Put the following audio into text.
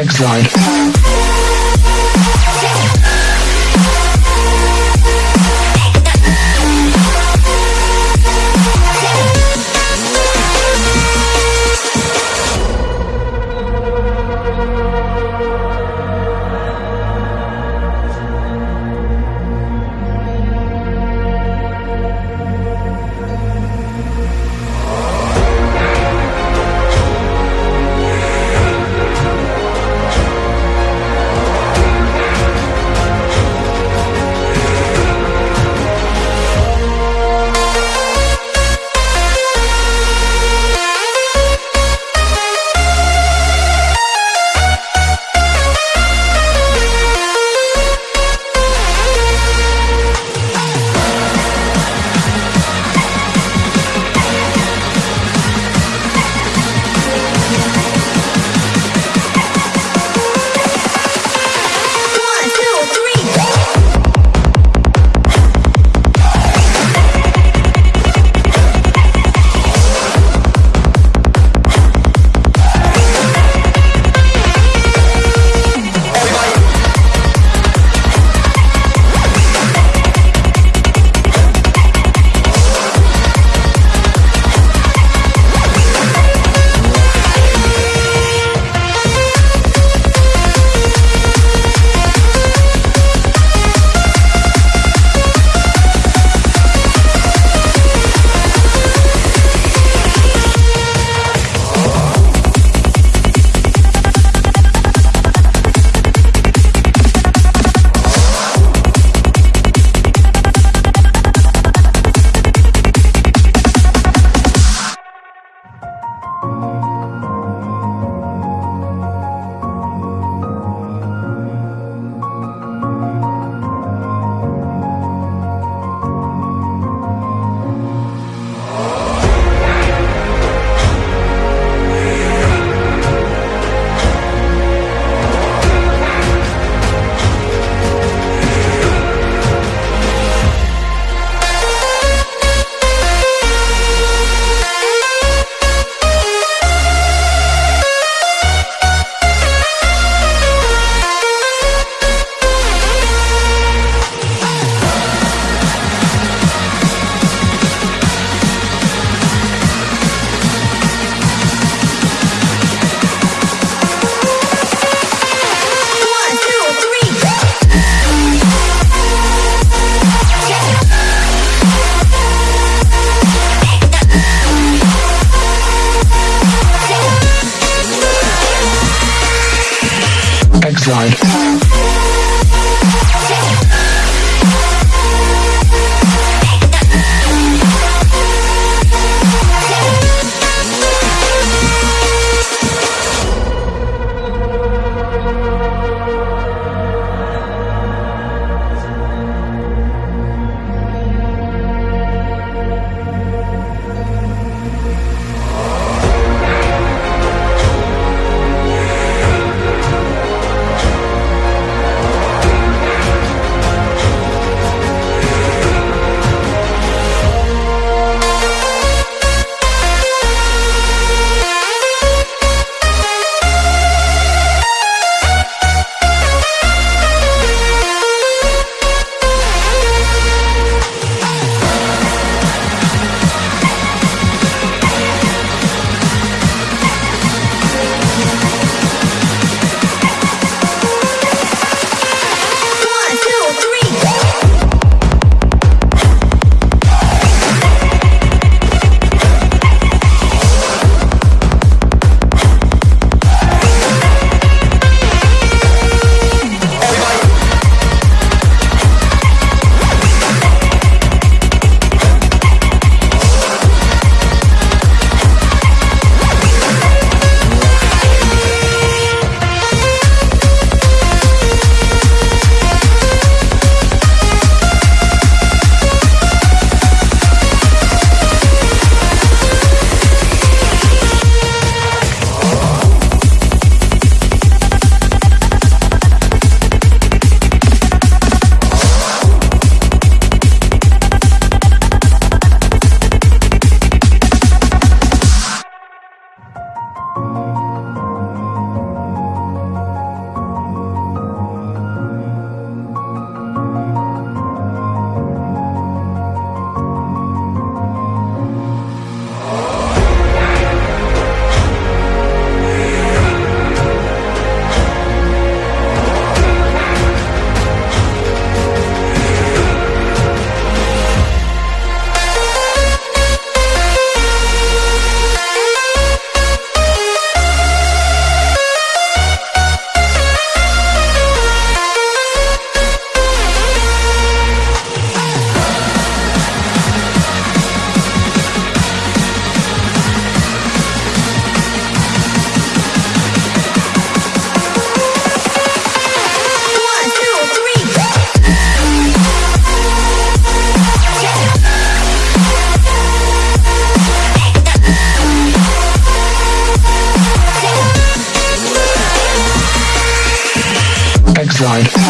Next slide. Exile. Dried